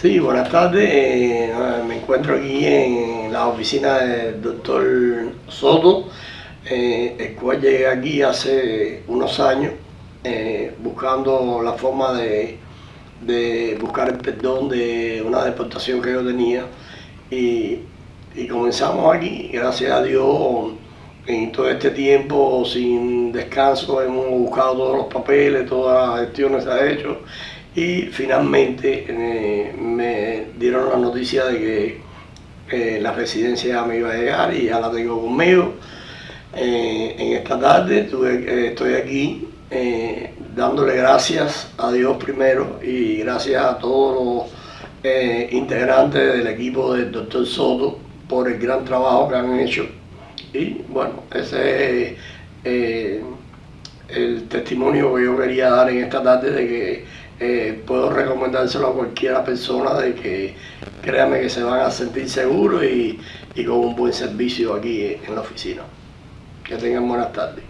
Sí, buenas tardes. Eh, me encuentro aquí en la oficina del doctor Soto, eh, el cual llegué aquí hace unos años eh, buscando la forma de, buscar el perdón de una deportación que yo tenía y, y comenzamos aquí, gracias a Dios, en todo este tiempo sin descanso hemos buscado todos los papeles, todas las gestiones se ha hecho y finalmente eh, me dieron la noticia de que eh, la residencia me iba a llegar y ya la tengo conmigo. Eh, en esta tarde estoy aquí dándole gracias a Dios primero y gracias a todos los integrantes del equipo del doctor Soto por el gran trabajo que han hecho. Y bueno, ese es el testimonio que yo quería dar en esta tarde de que eh, puedo recomendárselo a cualquiera persona de que créame que se van a sentir seguros y con un buen servicio aquí en la oficina. Que tengan buenas tardes.